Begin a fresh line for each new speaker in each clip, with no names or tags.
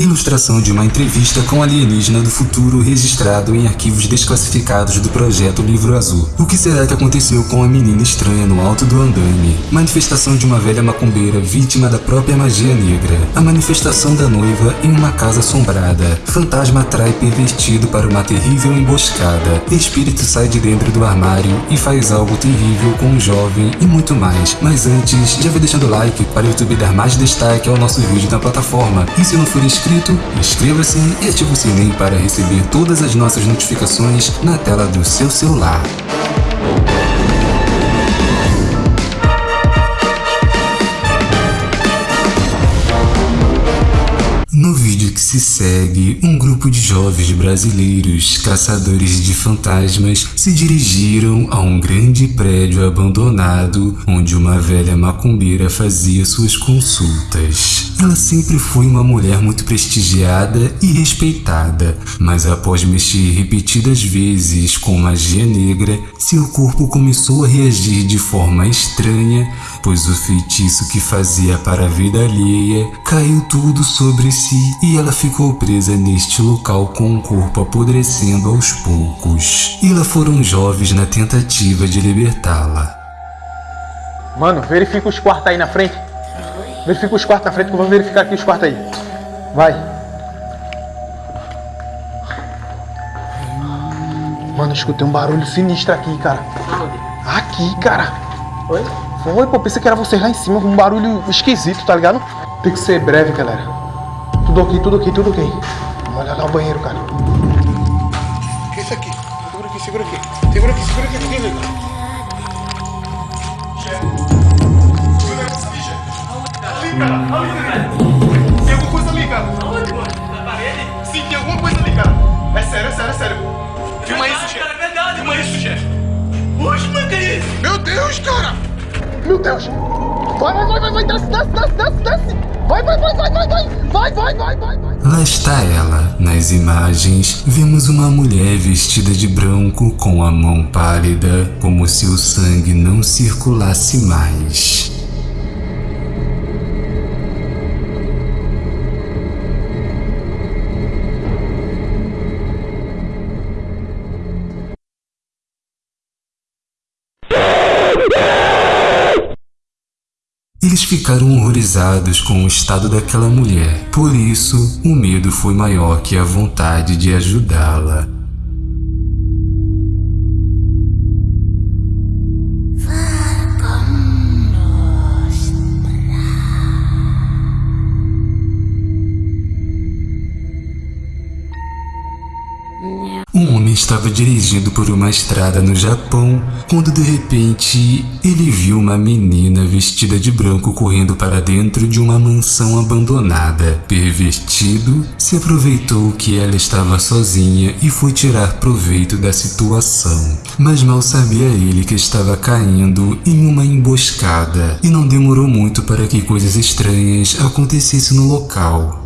Ilustração de uma entrevista com alienígena do futuro registrado em arquivos desclassificados do projeto Livro Azul. O que será que aconteceu com a menina estranha no alto do andaime? Manifestação de uma velha macumbeira vítima da própria magia negra. A manifestação da noiva em uma casa assombrada. Fantasma atrai pervertido para uma terrível emboscada. Espírito sai de dentro do armário e faz algo terrível com um jovem e muito mais. Mas antes, já vai deixando o like para o YouTube dar mais destaque ao nosso vídeo na plataforma. E se não for inscrito, inscrito, inscreva-se e ative o sininho para receber todas as nossas notificações na tela do seu celular. Se segue, um grupo de jovens brasileiros caçadores de fantasmas se dirigiram a um grande prédio abandonado onde uma velha macumbeira fazia suas consultas. Ela sempre foi uma mulher muito prestigiada e respeitada, mas após mexer repetidas vezes com magia negra, seu corpo começou a reagir de forma estranha, pois o feitiço que fazia para a vida alheia caiu tudo sobre si e ela ficou presa neste local com o corpo apodrecendo aos poucos. E lá foram jovens na tentativa de libertá-la.
Mano, verifica os quartos aí na frente. Verifica os quartos na frente que eu vou verificar aqui os quartos aí. Vai. Mano, escutei um barulho sinistro aqui, cara. Aqui, cara.
Oi?
Foi, pô, pensei que era você lá em cima, um barulho esquisito, tá ligado? Tem que ser breve, galera. Tudo ok, tudo ok, tudo ok. Vamos olhar lá o banheiro, cara. O que é isso aqui? Segura aqui, segura aqui. Segura aqui, segura aqui, ninguém liga.
Ali, cara. Ali, cara. Tem alguma coisa ali, cara.
Aonde, mano? Na parede?
Sim, tem alguma coisa ali, cara. É sério, é sério, é sério. Filma isso,
cara,
chefe.
é verdade,
Filma
mano.
isso, chefe.
Oxe, mano, que é isso?
Meu Deus, cara! Meu Deus! Vai, vai, vai, vai, vai, desce, desce, desce, desce, desce! Vai, vai, vai, vai, vai, vai! Vai, vai, vai, vai, vai!
Lá está ela. Nas imagens, vemos uma mulher vestida de branco com a mão pálida, como se o sangue não circulasse mais. Eles ficaram horrorizados com o estado daquela mulher, por isso o medo foi maior que a vontade de ajudá-la. Estava dirigindo por uma estrada no Japão quando de repente ele viu uma menina vestida de branco correndo para dentro de uma mansão abandonada. Pervertido, se aproveitou que ela estava sozinha e foi tirar proveito da situação. Mas mal sabia ele que estava caindo em uma emboscada e não demorou muito para que coisas estranhas acontecessem no local.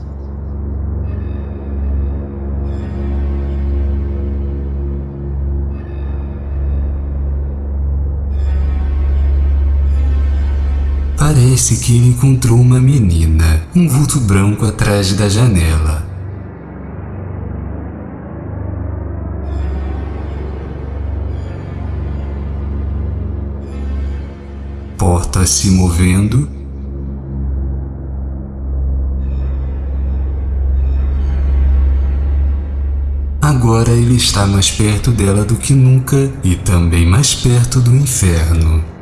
Parece que ele encontrou uma menina, um vulto branco atrás da janela. Porta se movendo. Agora ele está mais perto dela do que nunca e também mais perto do inferno.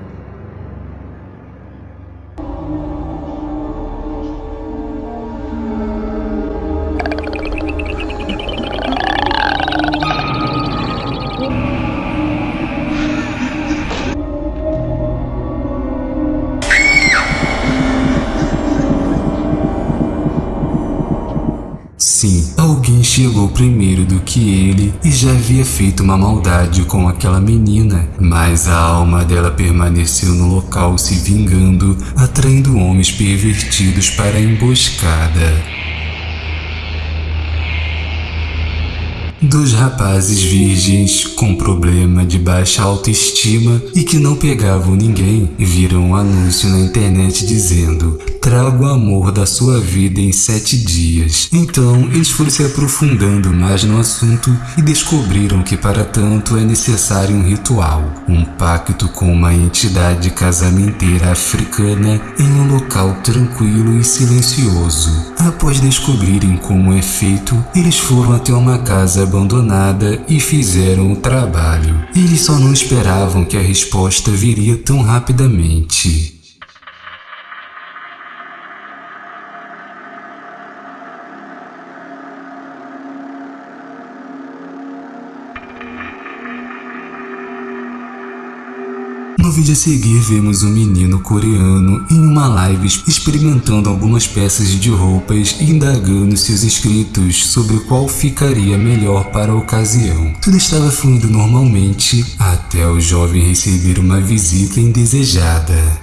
Chegou primeiro do que ele e já havia feito uma maldade com aquela menina, mas a alma dela permaneceu no local se vingando, atraindo homens pervertidos para a emboscada. Dois rapazes virgens com problema de baixa autoestima e que não pegavam ninguém viram um anúncio na internet dizendo traga o amor da sua vida em sete dias. Então, eles foram se aprofundando mais no assunto e descobriram que para tanto é necessário um ritual, um pacto com uma entidade casamenteira africana em um local tranquilo e silencioso. Após descobrirem como é feito, eles foram até uma casa abandonada e fizeram o trabalho. Eles só não esperavam que a resposta viria tão rapidamente. Vídeo a seguir, vemos um menino coreano em uma live experimentando algumas peças de roupas e indagando seus inscritos sobre qual ficaria melhor para a ocasião. Tudo estava fluindo normalmente até o jovem receber uma visita indesejada.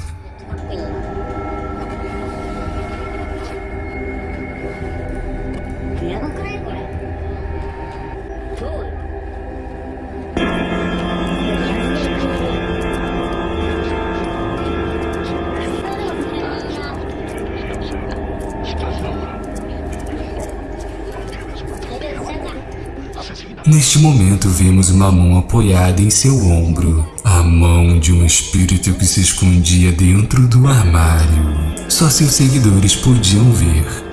Neste momento vemos uma mão apoiada em seu ombro, a mão de um espírito que se escondia dentro do armário. Só seus seguidores podiam ver.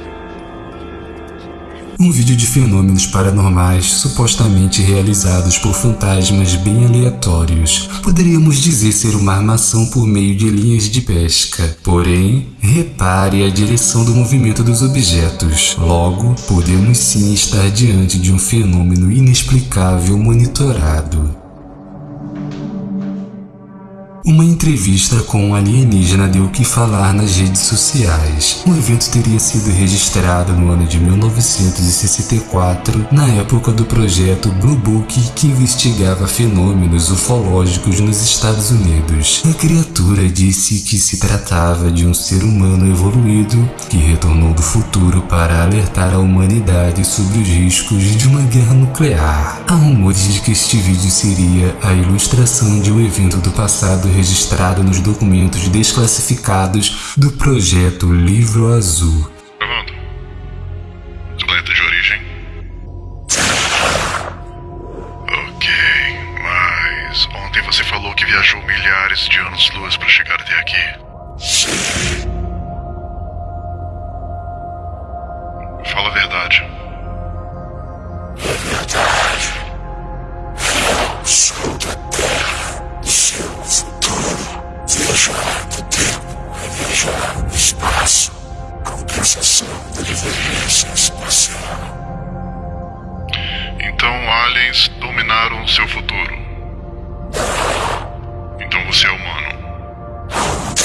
Um vídeo de fenômenos paranormais supostamente realizados por fantasmas bem aleatórios. Poderíamos dizer ser uma armação por meio de linhas de pesca. Porém, repare a direção do movimento dos objetos. Logo, podemos sim estar diante de um fenômeno inexplicável monitorado. Uma entrevista com um alienígena deu o que falar nas redes sociais. O evento teria sido registrado no ano de 1964, na época do projeto Blue Book, que investigava fenômenos ufológicos nos Estados Unidos. A criatura disse que se tratava de um ser humano evoluído que retornou do futuro para alertar a humanidade sobre os riscos de uma guerra nuclear. Há rumores de que este vídeo seria a ilustração de um evento do passado registrado nos documentos desclassificados do projeto Livro Azul.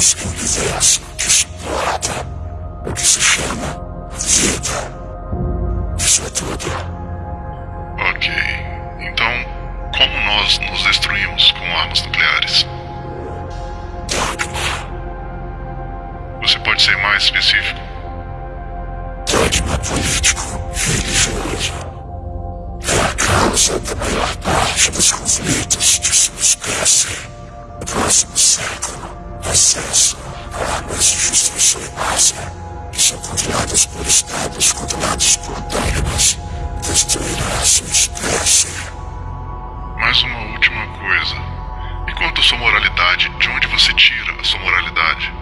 existimos um universo que suporta o que se chama vida. Isso é tudo.
Ok. Então, como nós nos destruímos com armas nucleares?
Dogma.
Você pode ser mais específico?
Dogma político religioso. É a causa da maior parte dos conflitos de sua espécie. No próximo século, a armas de justiça em massa, que são controladas por estados controlados por dogmas, destruirá sua espécie.
Mais uma última coisa. E quanto à sua moralidade, de onde você tira a sua moralidade?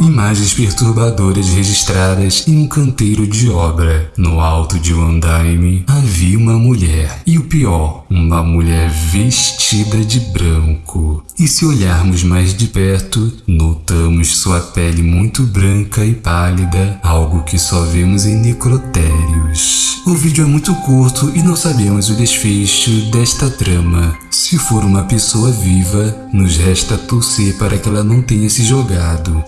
Imagens perturbadoras registradas em um canteiro de obra. No alto de um andaime havia uma mulher. E o pior, uma mulher vestida de branco. E se olharmos mais de perto, notamos sua pele muito branca e pálida, algo que só vemos em necrotérios. O vídeo é muito curto e não sabemos o desfecho desta trama. Se for uma pessoa viva, nos resta torcer para que ela não tenha se jogado.